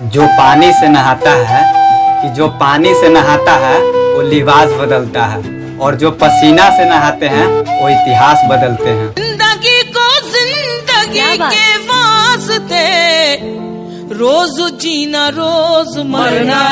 जो पानी से नहाता है कि जो पानी से नहाता है वो लिबास बदलता है। और जो पसीना से नहाते हैं वो इतिहास बदलते हैं। ज़िंदगी को ज़िंदगी के वास्ते रोज जीना रोज मरना